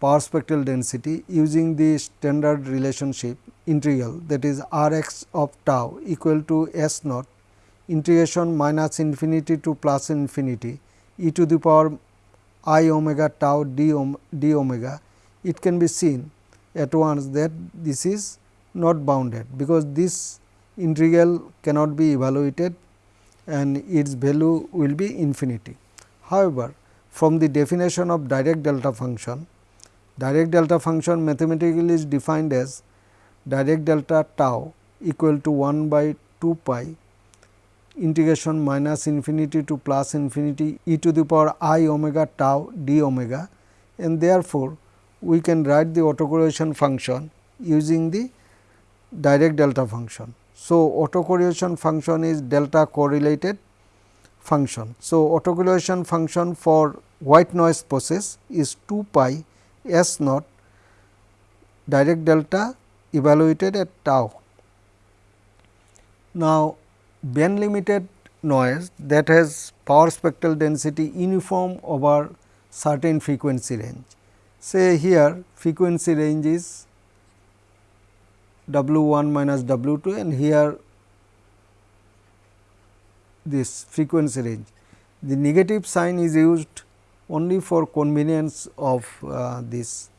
power spectral density using the standard relationship integral that is r x of tau equal to s naught integration minus infinity to plus infinity e to the power i omega tau d, om, d omega, it can be seen at once that this is not bounded because this integral cannot be evaluated and its value will be infinity. However, from the definition of Dirac delta function, Dirac delta function mathematically is defined as Dirac delta tau equal to 1 by 2 pi integration minus infinity to plus infinity e to the power i omega tau d omega and therefore, we can write the autocorrelation function using the Dirac delta function. So, autocorrelation function is delta correlated function. So, autocorrelation function for white noise process is 2 pi s naught Dirac delta evaluated at tau. Now, band limited noise that has power spectral density uniform over certain frequency range. Say here frequency range is W 1 minus W 2 and here this frequency range. The negative sign is used only for convenience of uh, this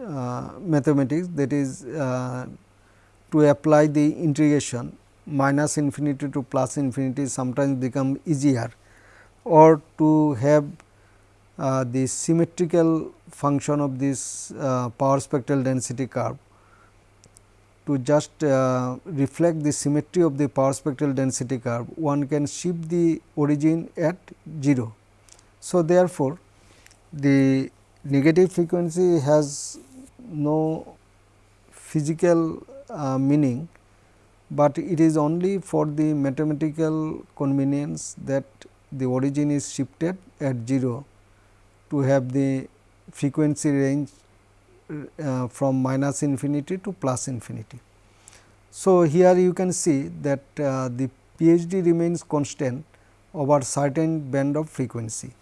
uh, mathematics that is uh, to apply the integration minus infinity to plus infinity sometimes become easier or to have uh, the symmetrical function of this uh, power spectral density curve to just uh, reflect the symmetry of the power spectral density curve, one can shift the origin at 0. So, therefore, the negative frequency has no physical uh, meaning, but it is only for the mathematical convenience that the origin is shifted at 0 to have the frequency range uh, from minus infinity to plus infinity. So, here you can see that uh, the PSD remains constant over certain band of frequency.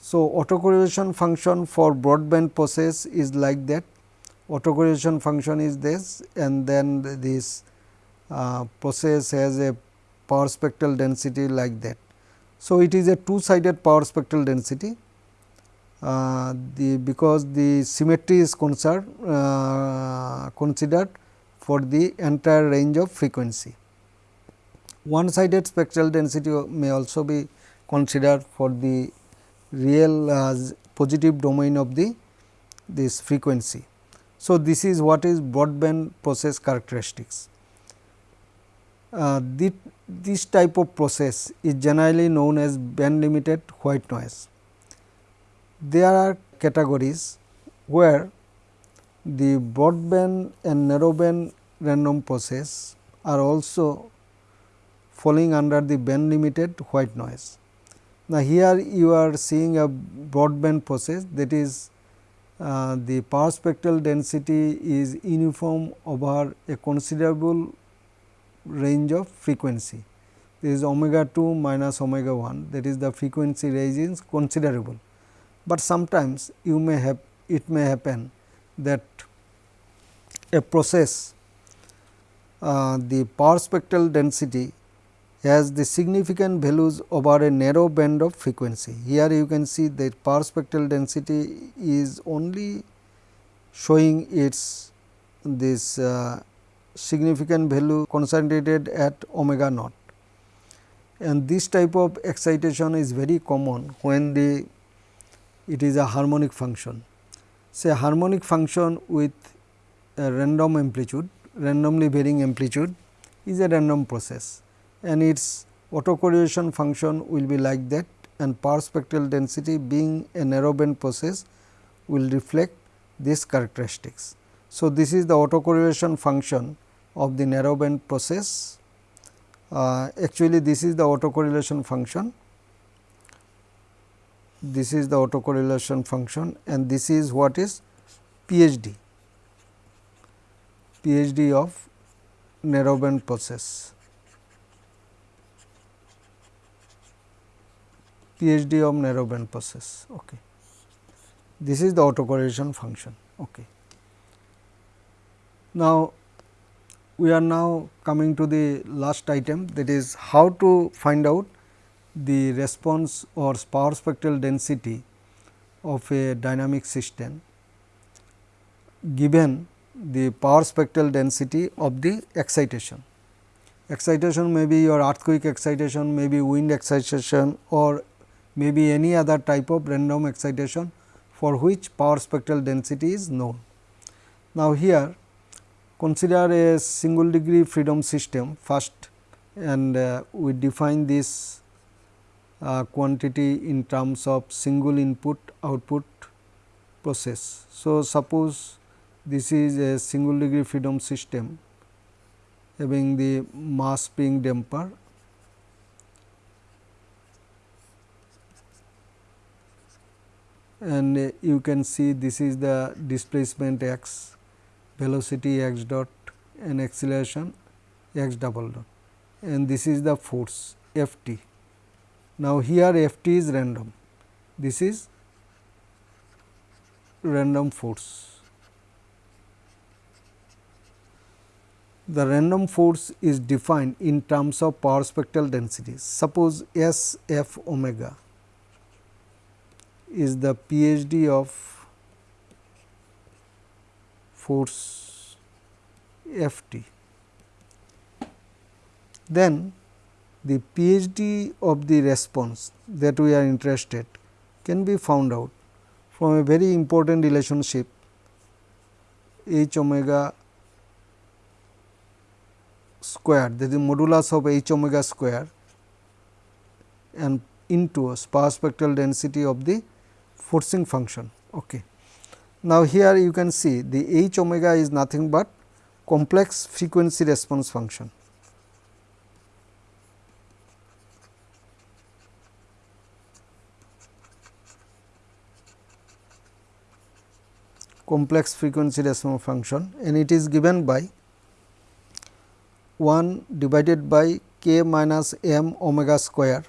So, autocorrelation function for broadband process is like that autocorrelation function is this and then this uh, process has a power spectral density like that. So, it is a two sided power spectral density uh, the because the symmetry is concerned uh, considered for the entire range of frequency. One sided spectral density may also be considered for the real uh, positive domain of the this frequency. So, this is what is broadband process characteristics. Uh, the, this type of process is generally known as band limited white noise. There are categories where the broadband and narrowband random process are also falling under the band limited white noise. Now, here you are seeing a broadband process that is uh, the power spectral density is uniform over a considerable range of frequency. This is omega 2 minus omega 1 that is the frequency range is considerable, but sometimes you may have it may happen that a process uh, the power spectral density has the significant values over a narrow band of frequency. Here you can see that power spectral density is only showing its this uh, significant value concentrated at omega naught. And this type of excitation is very common when the it is a harmonic function. Say harmonic function with a random amplitude, randomly varying amplitude is a random process and its autocorrelation function will be like that and power spectral density being a narrowband process will reflect these characteristics. So, this is the autocorrelation function of the narrowband process. Uh, actually, this is the autocorrelation function. This is the autocorrelation function and this is what is PSD, PSD of narrowband process. PSD of narrowband process. Okay. This is the autocorrelation function. Okay. Now, we are now coming to the last item that is how to find out the response or power spectral density of a dynamic system given the power spectral density of the excitation. Excitation may be your earthquake excitation, may be wind excitation or may be any other type of random excitation for which power spectral density is known. Now, here consider a single degree freedom system first and uh, we define this uh, quantity in terms of single input output process. So, suppose this is a single degree freedom system having the mass spring damper and uh, you can see this is the displacement x, velocity x dot and acceleration x double dot and this is the force F t. Now, here F t is random, this is random force. The random force is defined in terms of power spectral densities. Suppose S f omega is the PSD of force F t. Then the PSD of the response that we are interested can be found out from a very important relationship h omega square that is modulus of h omega square and into a power spectral density of the forcing function. Okay. Now, here you can see the h omega is nothing but complex frequency response function. Complex frequency response function and it is given by 1 divided by k minus m omega square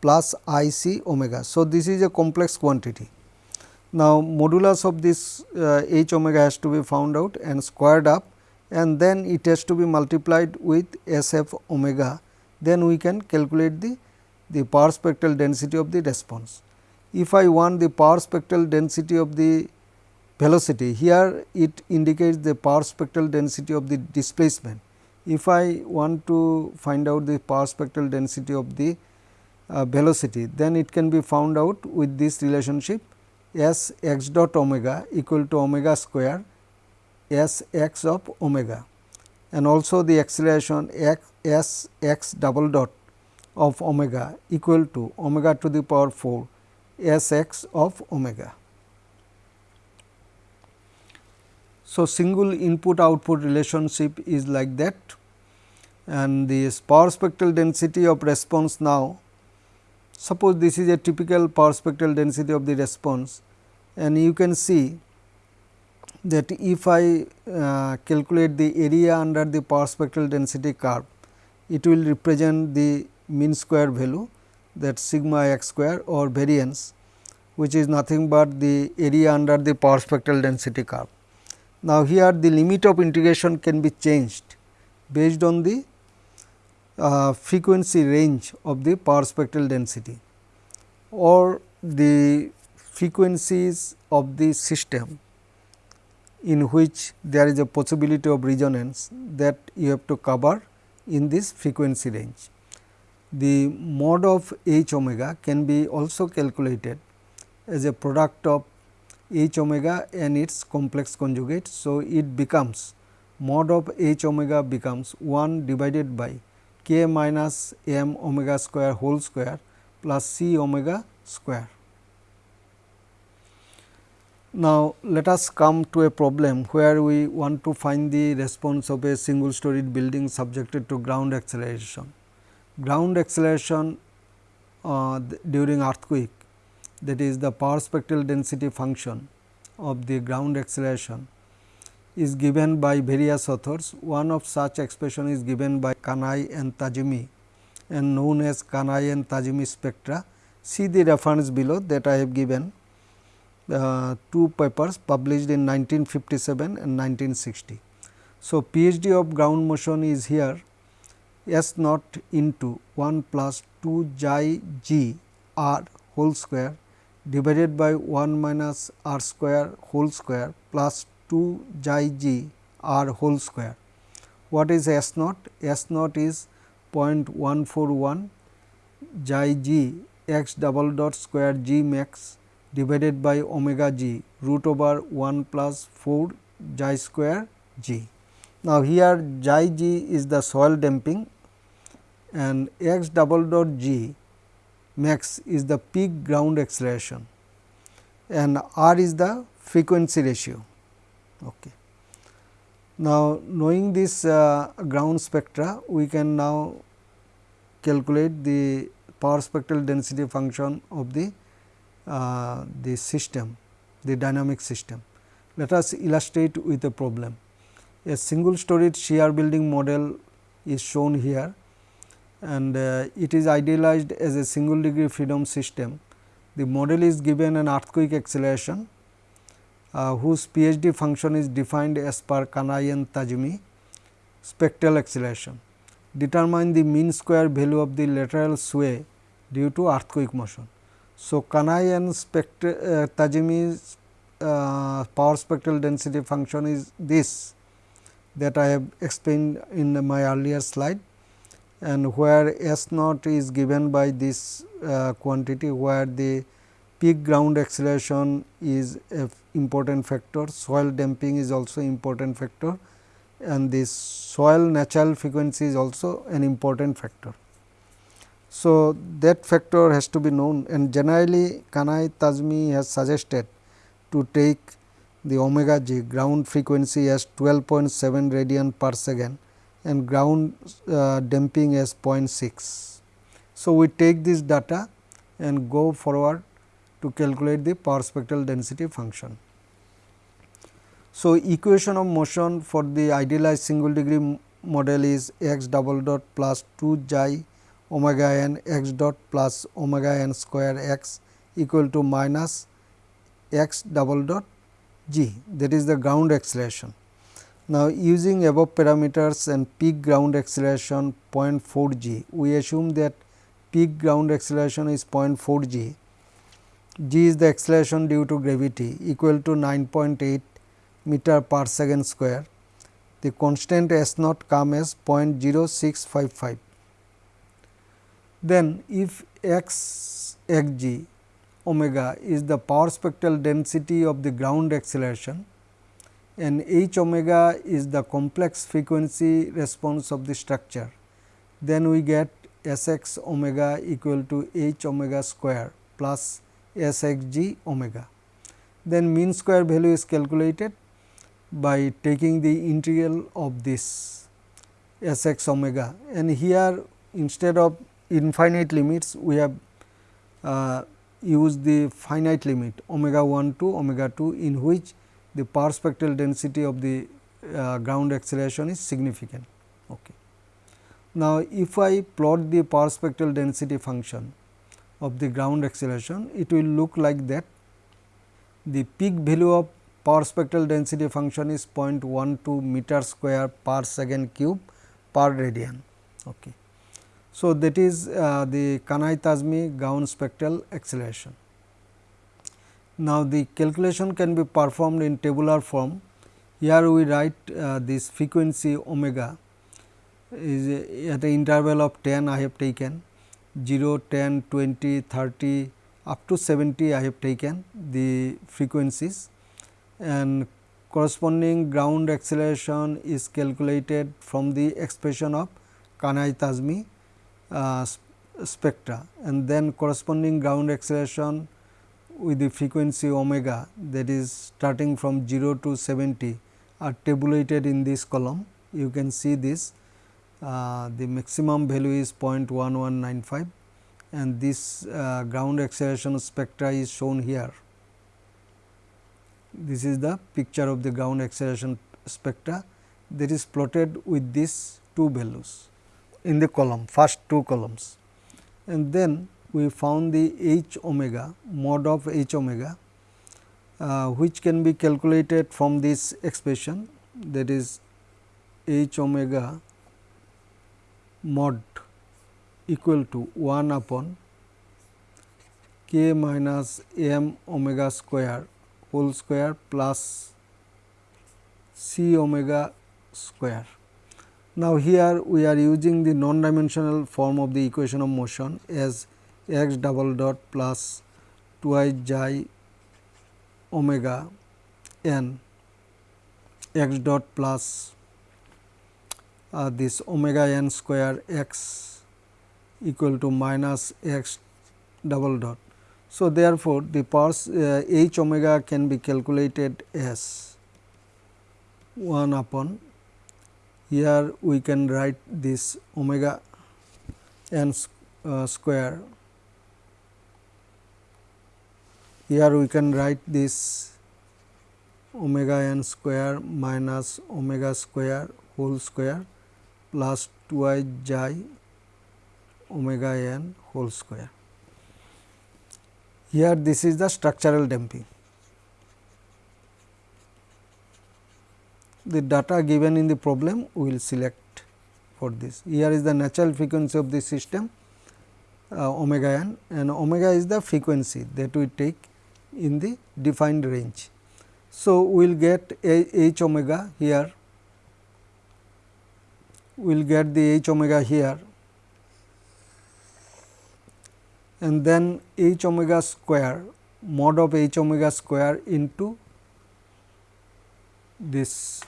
plus i c omega. So, this is a complex quantity. Now, modulus of this uh, h omega has to be found out and squared up and then it has to be multiplied with S f omega, then we can calculate the, the power spectral density of the response. If I want the power spectral density of the velocity, here it indicates the power spectral density of the displacement. If I want to find out the power spectral density of the uh, velocity, then it can be found out with this relationship S x dot omega equal to omega square S x of omega and also the acceleration x S x double dot of omega equal to omega to the power 4 S x of omega. So, single input output relationship is like that and the power spectral density of response now Suppose this is a typical power spectral density of the response and you can see that if I uh, calculate the area under the power spectral density curve, it will represent the mean square value that sigma x square or variance which is nothing but the area under the power spectral density curve. Now, here the limit of integration can be changed based on the uh, frequency range of the power spectral density or the frequencies of the system in which there is a possibility of resonance that you have to cover in this frequency range. The mod of h omega can be also calculated as a product of h omega and its complex conjugate. So, it becomes mod of h omega becomes 1 divided by k minus m omega square whole square plus c omega square. Now, let us come to a problem where we want to find the response of a single storied building subjected to ground acceleration. Ground acceleration uh, during earthquake that is the power spectral density function of the ground acceleration is given by various authors. One of such expression is given by Kanai and Tajimi and known as Kanai and Tajimi spectra. See the reference below that I have given uh, two papers published in 1957 and 1960. So, PSD of ground motion is here S naught into 1 plus 2 xi g r whole square divided by 1 minus r square whole square plus 2 xi g r whole square. What is S naught? S naught is 0.141 xi g x double dot square g max divided by omega g root over 1 plus 4 xi square g. Now, here xi g is the soil damping and x double dot g max is the peak ground acceleration and r is the frequency ratio. Okay. Now, knowing this uh, ground spectra, we can now calculate the power spectral density function of the uh, the system, the dynamic system. Let us illustrate with a problem. A single storied shear building model is shown here and uh, it is idealized as a single degree freedom system. The model is given an earthquake acceleration uh, whose PSD function is defined as per Kanai and Tajimi spectral acceleration. Determine the mean square value of the lateral sway due to earthquake motion. So, Kanai and spectra, uh, Tajimi's uh, power spectral density function is this that I have explained in my earlier slide and where S naught is given by this uh, quantity where the peak ground acceleration is a important factor, soil damping is also important factor and this soil natural frequency is also an important factor. So, that factor has to be known and generally Kanai Tajimi has suggested to take the omega g ground frequency as 12.7 radian per second and ground uh, damping as 0.6. So, we take this data and go forward to calculate the power spectral density function. So, equation of motion for the idealized single degree model is x double dot plus 2 xi omega n x dot plus omega n square x equal to minus x double dot g that is the ground acceleration. Now, using above parameters and peak ground acceleration 0.4 g, we assume that peak ground acceleration is 0.4 g, g is the acceleration due to gravity equal to 9.8 meter per second square. The constant S naught come as 0.0655. Then, if x x g omega is the power spectral density of the ground acceleration and h omega is the complex frequency response of the structure, then we get S x omega equal to h omega square plus S x g omega. Then mean square value is calculated by taking the integral of this S x omega and here instead of infinite limits we have uh, used the finite limit omega 1 to omega 2 in which the power spectral density of the uh, ground acceleration is significant. Okay. Now, if I plot the power spectral density function of the ground acceleration, it will look like that the peak value of power spectral density function is 0.12 meter square per second cube per radian. Okay. So, that is uh, the Kanai-Tajimi ground spectral acceleration. Now, the calculation can be performed in tabular form. Here we write uh, this frequency omega is at the interval of 10 I have taken. 0, 10, 20, 30 up to 70 I have taken the frequencies. And corresponding ground acceleration is calculated from the expression of Kanai-Tajimi uh, spectra. And then corresponding ground acceleration with the frequency omega that is starting from 0 to 70 are tabulated in this column. You can see this uh, the maximum value is 0.1195 and this uh, ground acceleration spectra is shown here. This is the picture of the ground acceleration spectra that is plotted with these two values in the column first two columns and then we found the h omega mod of h omega uh, which can be calculated from this expression that is h omega mod equal to 1 upon k minus m omega square whole square plus c omega square. Now, here we are using the non dimensional form of the equation of motion as x double dot plus twice xi omega n x dot plus uh, this omega n square x equal to minus x double dot. So, therefore, the powers uh, h omega can be calculated as 1 upon here we can write this omega n uh, square Here we can write this omega n square minus omega square whole square plus 2 i omega n whole square. Here this is the structural damping. The data given in the problem we will select for this. Here is the natural frequency of the system uh, omega n and omega is the frequency that we take in the defined range. So, we will get h omega here, we will get the h omega here and then h omega square mod of h omega square into this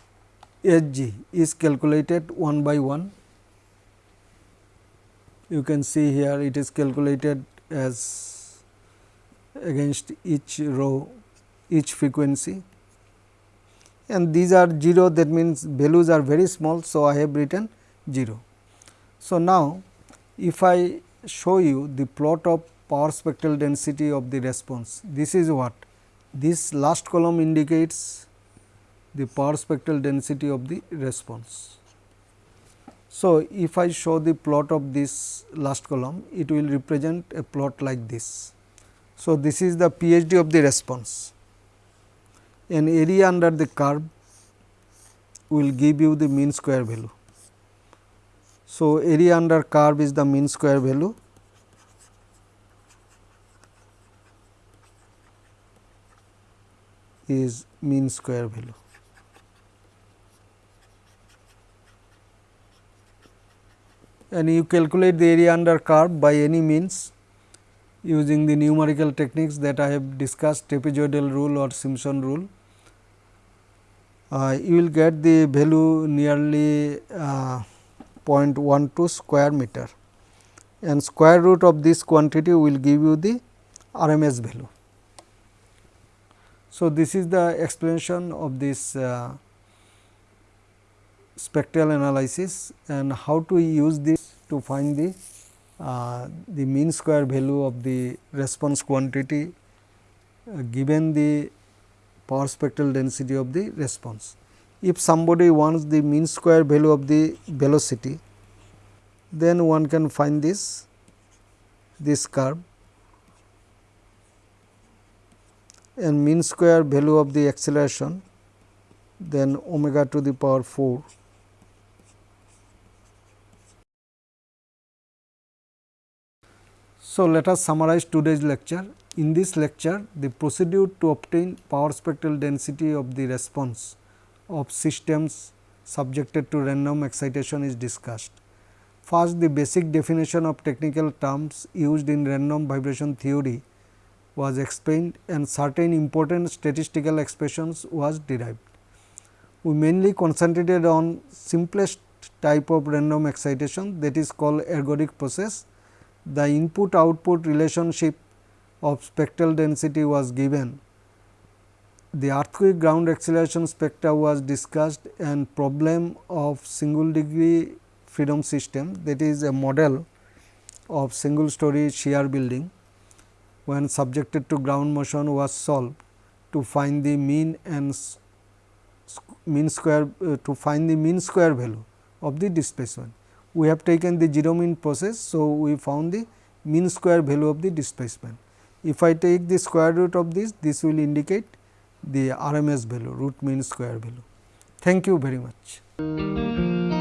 h g is calculated 1 by 1. You can see here it is calculated as against each row each frequency and these are 0 that means values are very small. So, I have written 0. So, now if I show you the plot of power spectral density of the response this is what this last column indicates the power spectral density of the response. So, if I show the plot of this last column it will represent a plot like this. So, this is the PSD of the response. and area under the curve will give you the mean square value. So, area under curve is the mean square value is mean square value. And you calculate the area under curve by any means using the numerical techniques that I have discussed trapezoidal rule or Simpson rule. Uh, you will get the value nearly uh, 0.12 square meter and square root of this quantity will give you the RMS value. So, this is the explanation of this uh, spectral analysis and how to use this to find the uh, the mean square value of the response quantity uh, given the power spectral density of the response. If somebody wants the mean square value of the velocity, then one can find this this curve and mean square value of the acceleration then omega to the power 4 So, let us summarize today's lecture. In this lecture, the procedure to obtain power spectral density of the response of systems subjected to random excitation is discussed. First, the basic definition of technical terms used in random vibration theory was explained and certain important statistical expressions was derived. We mainly concentrated on simplest type of random excitation that is called ergodic process. The input output relationship of spectral density was given. The earthquake ground acceleration spectra was discussed and problem of single degree freedom system that is a model of single story shear building when subjected to ground motion was solved to find the mean and mean square uh, to find the mean square value of the displacement. We have taken the zero mean process. So, we found the mean square value of the displacement. If I take the square root of this, this will indicate the RMS value root mean square value. Thank you very much.